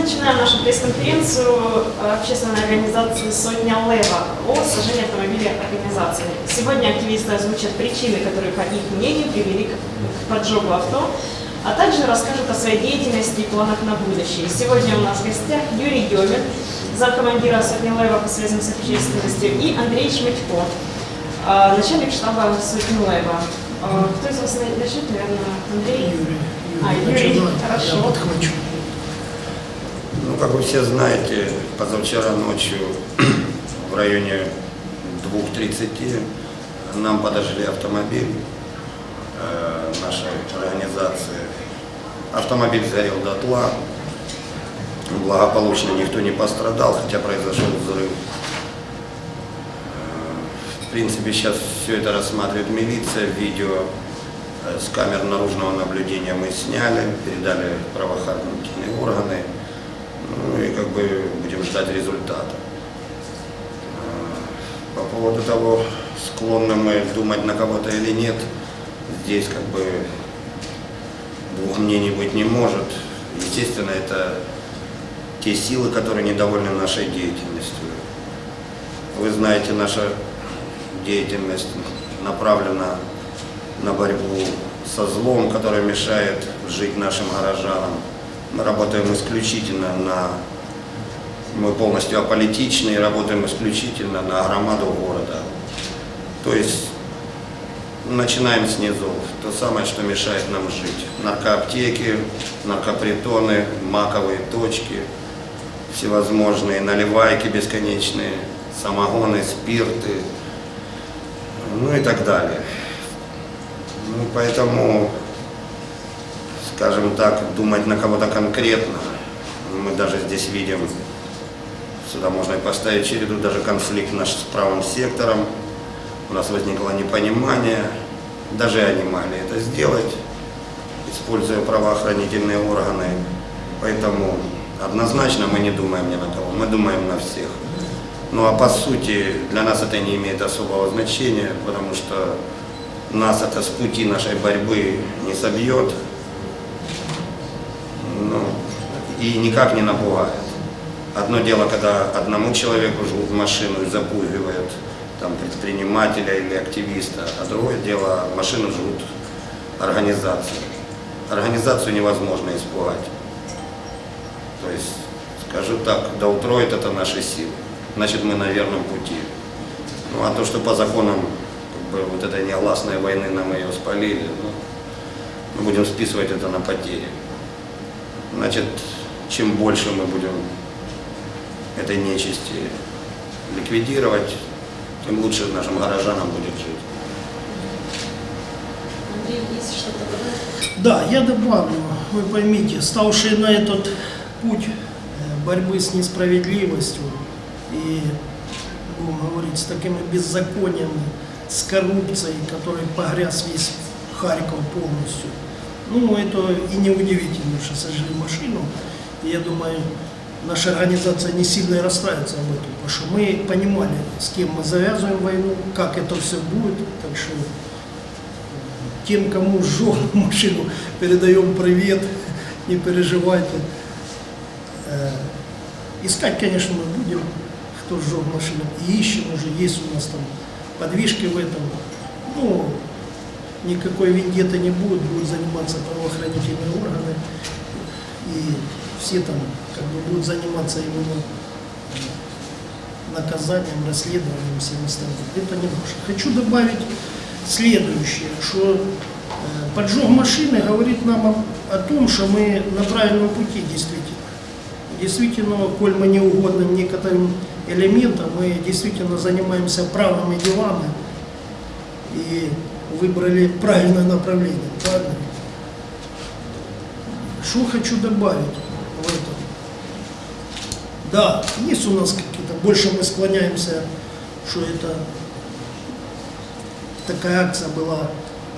начинаем нашу пресс-конференцию общественной организации «Сотня Лева» о сожжении автомобиля организации. Сегодня активисты озвучат причины, которые, по их мнению, привели к поджогу авто, а также расскажут о своей деятельности и планах на будущее. Сегодня у нас в гостях Юрий Демин, замкомандира «Сотни Лева» по связям с общественностью, и Андрей Шмитько, а, начальник штаба «Сотни Лева». А, Кто из вас начнет, наверное, Андрей? Юрий, А, Юрий, начинай, хорошо. Я подхвачу. Ну, как вы все знаете, позавчера ночью в районе 2.30 нам подожгли автомобиль э, нашей организации. Автомобиль сгорел дотла. Благополучно никто не пострадал, хотя произошел взрыв. Э, В принципе, сейчас все это рассматривает милиция, видео э, с камер наружного наблюдения мы сняли, передали правоохранительные органы. Ну и как бы будем ждать результата. Э, По поводу того, склонны мы думать на кого-то или нет, здесь как бы двух мнений быть не может. Естественно, это те силы, которые недовольны нашей деятельностью. Вы знаете, наша деятельность направлена на борьбу со злом, который мешает жить нашим горожанам. Мы работаем исключительно на... Мы полностью аполитичны и работаем исключительно на громаду города. То есть начинаем с низов. То самое, что мешает нам жить. Наркоаптеки, наркопритоны, маковые точки, всевозможные наливайки бесконечные, самогоны, спирты, ну и так далее. Ну, поэтому скажем так, думать на кого-то конкретно. Мы даже здесь видим, сюда можно и поставить череду, даже конфликт наш с правым сектором. У нас возникло непонимание, даже они могли это сделать, используя правоохранительные органы. Поэтому однозначно мы не думаем ни на кого, мы думаем на всех. Ну а по сути для нас это не имеет особого значения, потому что нас это с пути нашей борьбы не собьет, ну, и никак не напугает. Одно дело, когда одному человеку жгут машину и запугивают там, предпринимателя или активиста, а другое дело, машину жгут организацию. Организацию невозможно испугать. То есть, скажу так, да утроит это наши силы. Значит, мы на верном пути. Ну, а то, что по законам как бы, вот этой негласной войны нам ее спалили, ну, мы будем списывать это на потери. Значит, чем больше мы будем этой нечисти ликвидировать, тем лучше нашим горожанам будет жить. Андрей, есть что-то добавить? Да, я добавлю, вы поймите, ставшие на этот путь э, борьбы с несправедливостью и, будем говорить, с такими беззакониями, с коррупцией, который погряз весь Харьков полностью, ну, это и не удивительно, что сожгли машину. Я думаю, наша организация не сильно расстраивается об этом, потому что мы понимали, с кем мы завязываем войну, как это все будет. Так что э, тем, кому сжег машину, передаем привет, не переживайте. Э, Искать, конечно, мы будем, кто сжег машину, и ищем уже, есть у нас там подвижки в этом. Ну, никакой вендетты не будет, будут заниматься правоохранительные органы, и все там как бы будут заниматься именно наказанием, расследованием, всем остальным. Это не наше. Хочу добавить следующее, что э, поджог машины говорит нам о, о том, что мы на правильном пути действительно. Действительно, коль мы не угодны некоторым элементам, мы действительно занимаемся правыми делами и выбрали правильное направление. Правильно? Что хочу добавить в этом? Да, есть у нас какие-то, больше мы склоняемся, что это такая акция была,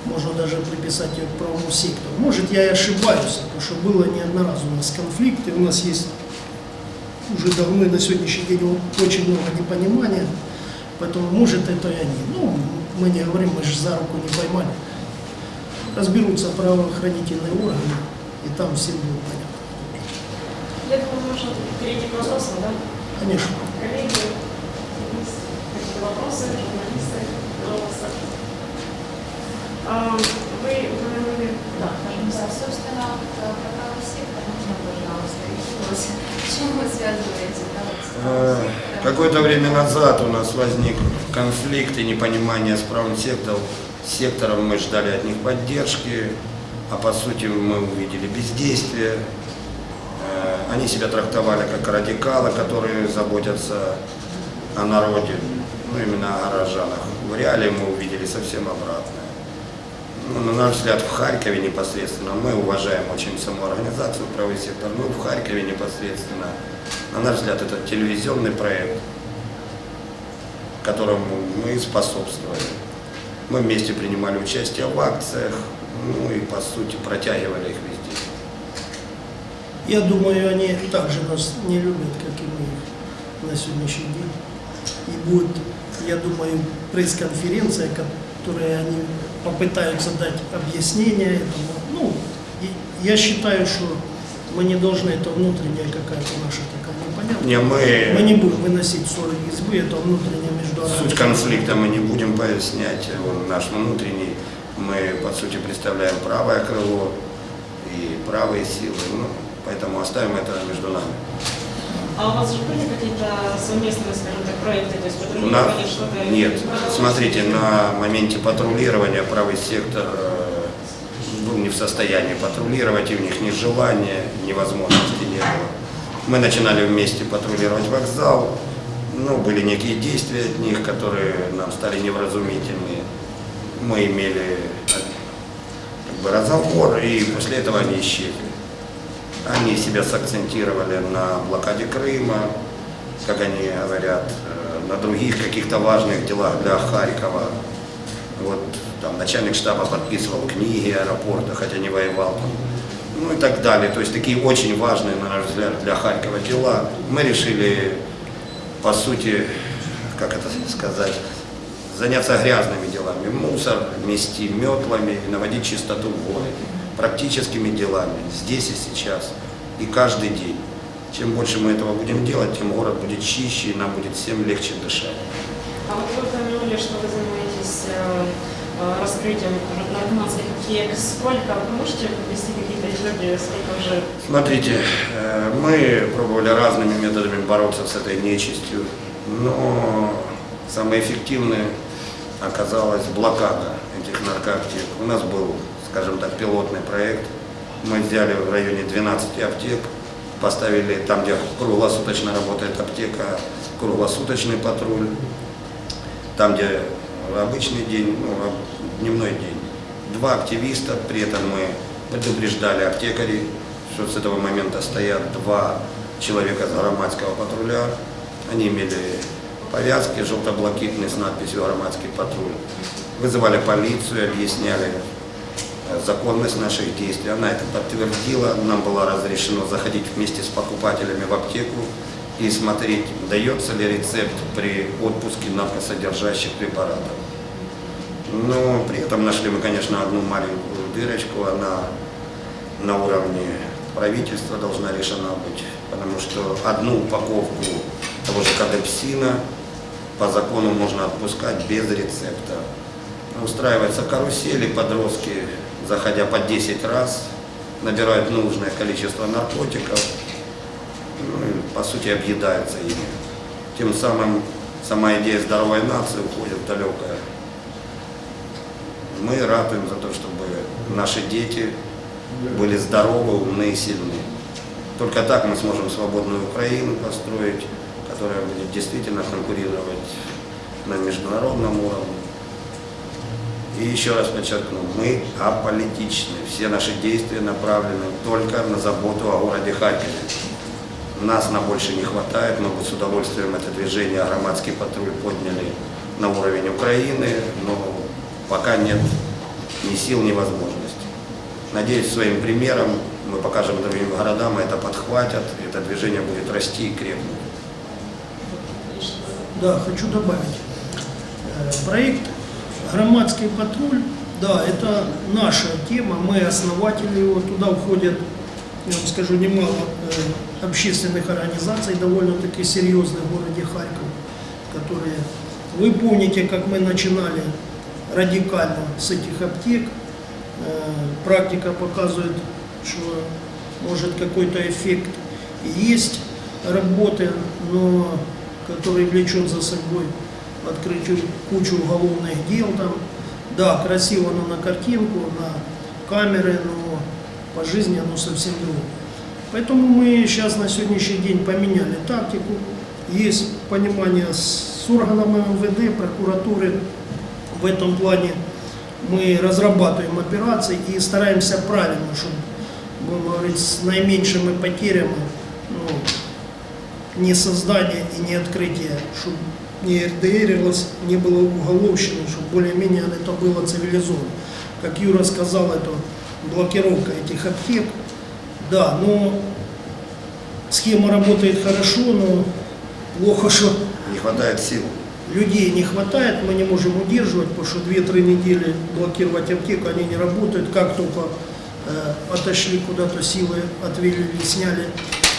можно даже приписать ее к правому сектору. Может, я и ошибаюсь, потому что было не одноразово у нас конфликты, у нас есть уже давно на сегодняшний день очень много непонимания, поэтому может это и они. Ну, мы не говорим, мы же за руку не поймали. Разберутся правоохранительные органы, и там всем будет понятно. Я думаю, можно перейти к вопросам, да? Конечно. Коллеги, есть какие-то вопросы, журналисты, пожалуйста. А, Вы упомянули, да, собственно, про правый сектор, можно, пожалуйста, Э? Какое-то время назад у нас возник конфликт и непонимание с правым сектором. Сектором мы ждали от них поддержки, а по сути мы увидели бездействие. Э, Они себя трактовали как радикалы, которые заботятся о народе, ну именно о горожанах. В реале мы увидели совсем обратное. Ну, на наш взгляд, в Харькове непосредственно, мы уважаем очень саму организацию «Правый сектор», но в Харькове непосредственно, на наш взгляд, это телевизионный проект, которому мы способствовали. Мы вместе принимали участие в акциях, ну и, по сути, протягивали их везде. Я думаю, они также нас не любят, как и мы на сегодняшний день. И будет, я думаю, пресс-конференция, которой они попытаются дать объяснение этому. Ну, я считаю, что мы не должны, это внутренняя какая-то наша такая непонятная. Не, мы, Мы не будем выносить ссоры из избы, это внутренняя между суть конфликта мы не будем пояснять, он наш внутренний. Мы, по сути, представляем правое крыло и правые силы, ну, поэтому оставим это между нами. А у вас же были какие-то совместные, скажем так, проекты, то есть патрулирование, что-то? нет. Смотрите, на моменте патрулирования правый сектор э, был не в состоянии патрулировать, и у них ни желания, ни возможности не было. Мы начинали вместе патрулировать вокзал, ну, были некие действия от них, которые нам стали невразумительны. Мы имели э, как бы разговор, и после этого они исчезли. Они себя сакцентировали на блокаде Крыма, как они говорят, э, на других каких-то важных делах для Харькова. Вот там начальник штаба подписывал книги аэропорта, хотя не воевал там. Ну и так далее. То есть такие очень важные, на наш взгляд, для Харькова дела. Мы решили, по сути, как это сказать, заняться грязными делами. Мусор мести метлами, наводить чистоту в городе. Практическими делами, здесь и сейчас, и каждый день. Чем больше мы этого будем делать, тем город будет чище, и нам будет всем легче дышать. А вот вы упомянули, что вы занимаетесь э, э, раскрытием наркоманских аптек. Сколько, вы можете ввести какие-то итоги, сколько уже Смотрите, э, мы пробовали разными методами бороться с этой нечистью, но самое эффективное оказалась блокада этих наркоаптек. У нас был, скажем так, пилотный проект. Мы взяли в районе 12 аптек, поставили там, где круглосуточно работает аптека, круглосуточный патруль, там, где обычный день, ну, дневной день. Два активиста, при этом мы предупреждали аптекарей, что с этого момента стоят два человека с громадского патруля. Они имели повязки желто-блакитные с надписью «Громадский патруль». Вызывали полицию, объясняли законность наших действий. Она это подтвердила. Нам было разрешено заходить вместе с покупателями в аптеку и смотреть, дается ли рецепт при отпуске наркосодержащих препаратов. Но при этом нашли мы, конечно, одну маленькую дырочку. Она на уровне правительства должна решена быть. Потому что одну упаковку того же кадепсина по закону можно отпускать без рецепта. Устраиваются карусели, подростки, заходя по 10 раз, набирают нужное количество наркотиков, ну, и, по сути, объедаются ими. Тем самым сама идея здоровой нации уходит в далекое. Мы ратуем за то, чтобы наши дети были здоровы, умны и сильны. Только так мы сможем свободную Украину построить, которая будет действительно конкурировать на международном уровне. И еще раз подчеркну, мы аполитичны. Все наши действия направлены только на заботу о городе Харькове. Нас на больше не хватает, мы бы с удовольствием это движение «Громадский патруль» подняли на уровень Украины, но пока нет ни сил, ни возможностей. Надеюсь, своим примером мы покажем другим городам, это подхватят, это движение будет расти и крепнуть. Да, хочу добавить. Э, Проект «Громадский патруль», да, это наша тема, мы основатели его, туда входят, я вам скажу, немало э, общественных организаций довольно-таки серьезных в городе Харьков, которые... Вы помните, как мы начинали радикально с этих аптек. Э, Практика показывает, что может какой-то эффект есть работы, но который влечет за собой открытие кучу уголовных дел там. Да, красиво, но на картинку, на камеры, но по жизни оно совсем другое. Поэтому мы сейчас на сегодняшний день поменяли тактику. Есть понимание с органами МВД, прокуратуры. В этом плане мы разрабатываем операции и стараемся правильно, чтобы, будем говорить, с наименьшими потерями, ну, не создание и не открытие, чтобы не РДРилось, не было уголовщины, чтобы более-менее это было цивилизовано. Как Юра сказал, это блокировка этих аптек. Да, но схема работает хорошо, но плохо, что Не хватает сил. людей не хватает, мы не можем удерживать, потому что 2-3 недели блокировать аптеку, они не работают. Как только э, отошли куда-то силы, отвели, сняли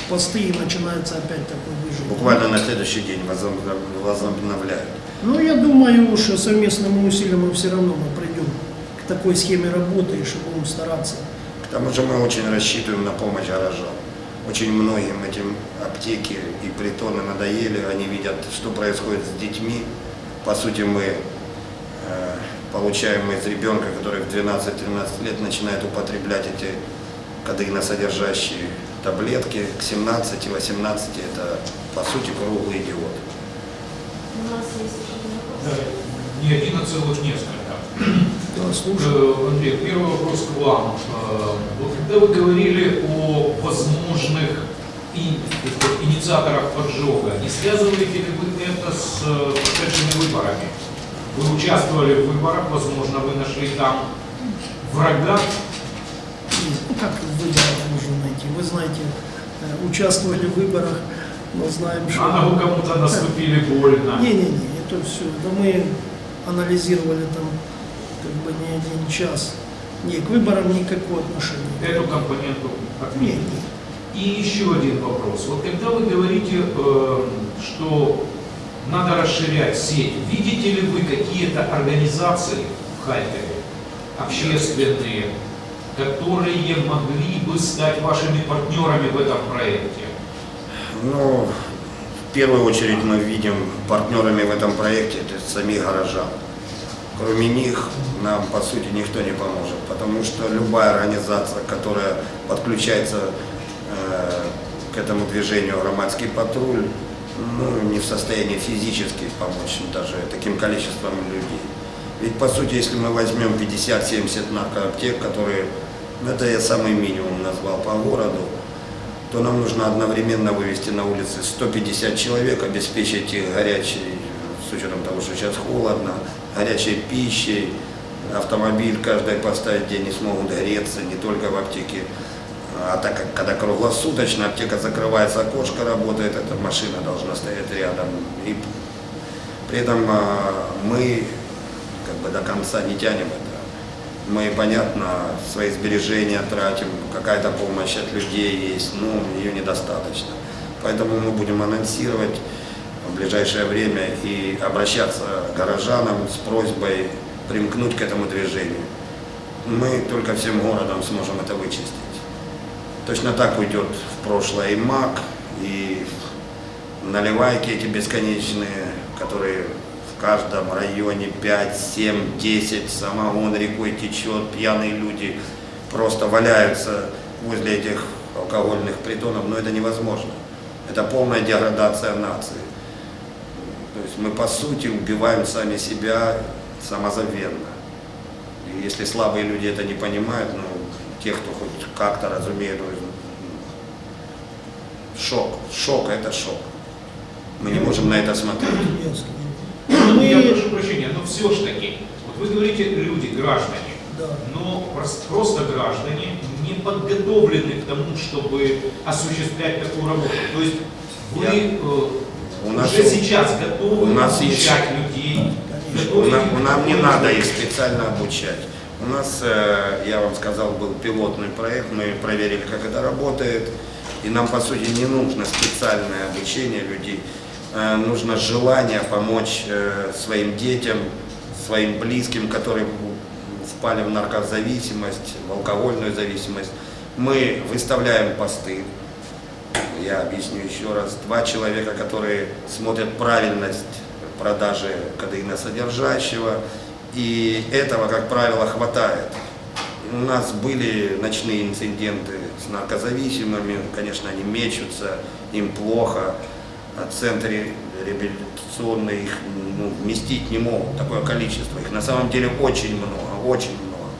посты, и начинается опять такой выжиг. Буквально на следующий день возобнов- возобновляют. Ну, я думаю, что совместным усилием мы все равно мы придем к такой схеме работы, и что будем стараться. К тому же мы очень рассчитываем на помощь горожан. Очень многим этим аптеки и притоны надоели, они видят, что происходит с детьми. По сути, мы э, получаем из ребенка, который в 12-13 лет начинает употреблять эти кадеиносодержащие таблетки, к 17-18 это, по сути, круглый идиот. У нас есть еще один Да, вопрос. Не один, а целых несколько. Да, слушаю. Э, Андрей, первый вопрос к вам. Э, Вот когда вы говорили о возможных и- инициаторах поджога, не связываете ли вы это с э, прошедшими выборами? Вы участвовали в выборах, возможно, вы нашли там врага. Ну, как в выборах можно найти? Вы знаете, э, участвовали в выборах, но знаем, что... А вы кому-то наступили больно. Не-не-не, это все. Да мы анализировали там как бы не один час. Не, к выборам никакого отношения. Эту компоненту Нет, отменить. нет. И еще один вопрос. Вот когда вы говорите, э, что надо расширять сеть, видите ли вы какие-то организации в Харькове, общественные, которые могли бы стать вашими партнерами в этом проекте? Ну, в первую очередь мы видим партнерами в этом проекте это самих горожан. Кроме них нам, по сути, никто не поможет, потому что любая организация, которая подключается э, к этому движению «Громадский патруль», ну, не в состоянии физически помочь даже таким количеством людей. Ведь, по сути, если мы возьмем 50-70 наркоаптек, которые, это я самый минимум назвал по городу, то нам нужно одновременно вывести на улицы 150 человек, обеспечить их горячей, с учетом того, что сейчас холодно, горячей пищей, автомобиль каждый поставить, где они смогут греться, не только в аптеке. А так как когда круглосуточно аптека закрывается, окошко работает, эта машина должна стоять рядом. И при этом а, мы как бы до конца не тянем это. Мы, понятно, свои сбережения тратим, какая-то помощь от людей есть, но ее недостаточно. Поэтому мы будем анонсировать в ближайшее время и обращаться к горожанам с просьбой примкнуть к этому движению. Мы только всем городом сможем это вычистить. Точно так уйдет в прошлое и МАК, и наливайки эти бесконечные, которые в каждом районе 5, 7, 10, самогон рекой течет, пьяные люди просто валяются возле этих алкогольных притонов, но это невозможно. Это полная деградация нации. То есть мы по сути убиваем сами себя самозабвенно. И если слабые люди это не понимают, ну, те, кто хоть как-то разумеет, ну, шок, шок это шок. Мы не можем на это смотреть. Я. Ну, Я Мы, прошу прощения, но все ж таки, вот вы говорите люди, граждане, да. но прос- просто граждане не подготовлены к тому, чтобы осуществлять такую работу. То есть вы Я- э, У нас уже у- сейчас готовы у нас есть- обучать людей. Конечно. У готовить Нам, нам не надо их специально обучать. У нас, э, я вам сказал, был пилотный проект, мы проверили, как это работает. И нам, по сути, не нужно специальное обучение людей, нужно желание помочь э, своим детям, своим близким, которые впали в наркозависимость, в алкогольную зависимость. Мы выставляем посты, я объясню еще раз, два человека, которые смотрят правильность продажи кадеина содержащего, и этого, как правило, хватает. У нас были ночные инциденты с наркозависимыми, конечно, они мечутся, им плохо, центры реабилитационные их ну, вместить не могут, такое количество. Их на самом деле очень много, очень много.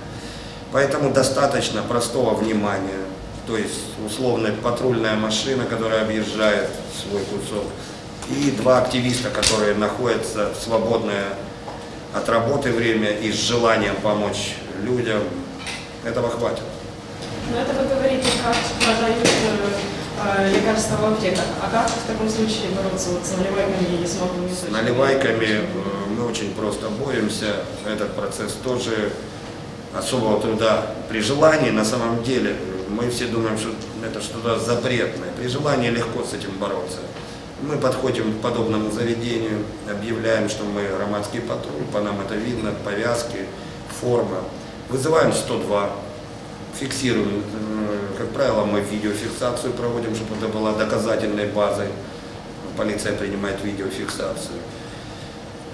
Поэтому достаточно простого внимания, то есть условная патрульная машина, которая объезжает свой кусок, и два активиста, которые находятся в свободное от работы время и с желанием помочь людям, этого хватит. Но это вы говорите, как продают э, лекарства в аптеках. А как в таком случае бороться вот с наливайками и с новыми С наливайками э, мы очень просто боремся. Этот процесс тоже особого труда. При желании, на самом деле, мы все думаем, что это что-то запретное. При желании легко с этим бороться. Мы подходим к подобному заведению, объявляем, что мы громадский патруль, по нам это видно, повязки, форма. Вызываем 102, фиксируем, э, как правило, мы видеофиксацию проводим, чтобы это была доказательной базой. Полиция принимает видеофиксацию.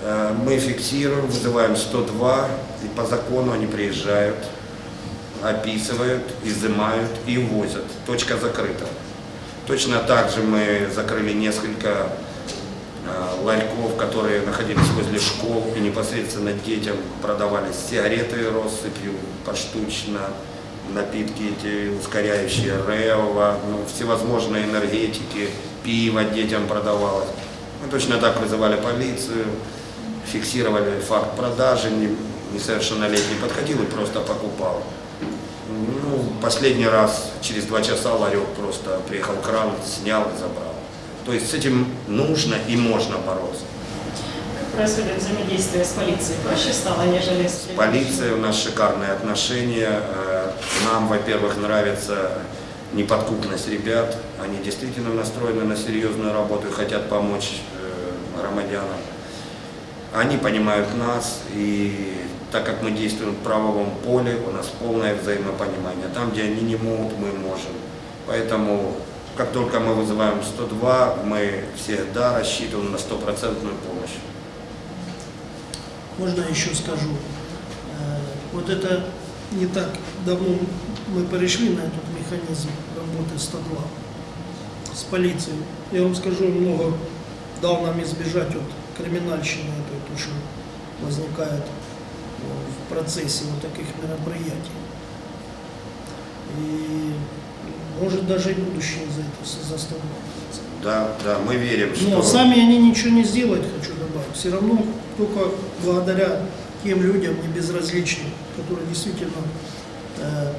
Э, Мы фиксируем, вызываем 102, и по закону они приезжают, описывают, изымают и увозят. Точка закрыта. Точно так же мы закрыли несколько э, ларьков, которые находились возле школ и непосредственно детям продавались сигареты россыпью поштучно, напитки эти ускоряющие, рева, ну, всевозможные энергетики, пиво детям продавалось. Мы точно так вызывали полицию, фиксировали факт продажи, не- несовершеннолетний подходил и просто покупал. Ну, последний раз, через два часа ларек просто приехал кран, снял и забрал. То есть с этим нужно и можно бороться. Как происходит взаимодействие с полицией? Проще стало, нежели с полицией у нас шикарные отношения. Нам, во-первых, нравится неподкупность ребят. Они действительно настроены на серьезную работу и хотят помочь э, громадянам. Они понимают нас, и так как мы действуем в правовом поле, у нас полное взаимопонимание. Там, где они не могут, мы можем. Поэтому, как только мы вызываем 102, мы всегда рассчитываем на стопроцентную помощь. Можно еще скажу? Э, Вот это не так давно мы перешли на этот механизм работы 102 с полицией. Я вам скажу, много дал нам избежать от криминальщины, этой, то, что возникает э, в процессе вот таких мероприятий. И может даже и будущее за это заставляется. Да, да, мы верим, что... Но сами они ничего не сделают, хочу добавить. Все равно только благодаря тем людям не безразличным, которые действительно э,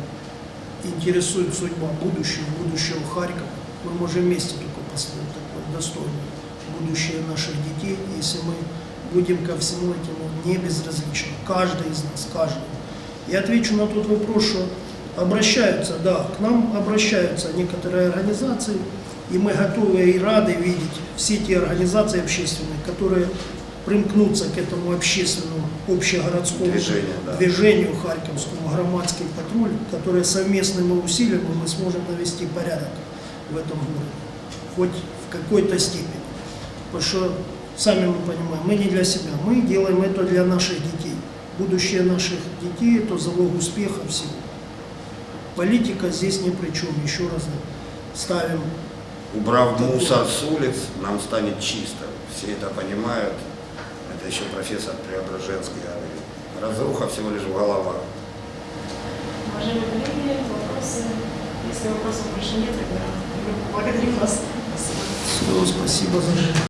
интересует судьба будущего, будущего Харькова, мы можем вместе только построить такое достойное будущее наших детей, если мы будем ко всему этому не безразличны. Каждый из нас, каждый. Я отвечу на тот вопрос, что обращаются, да, к нам обращаются некоторые организации, и мы готовы и рады видеть все те организации общественные, которые примкнутся к этому общественному общегородскому Движению, да. движению Харьковскому, громадский патруль, которые совместными усилиями мы сможем навести порядок в этом городе, хоть в какой-то степени. Потому что, сами мы понимаем, мы не для себя, мы делаем это для наших детей. Будущее наших детей – это залог успеха всего. Политика здесь ни при чем, еще раз ставим Убрав мусор с улиц, нам станет чисто. Все это понимают. Это еще профессор Преображенский говорит. Разруха всего лишь в головах. Уважаемые коллеги, вопросы? Если вопросов больше нет, тогда мы благодарим вас. Спасибо. Все, спасибо за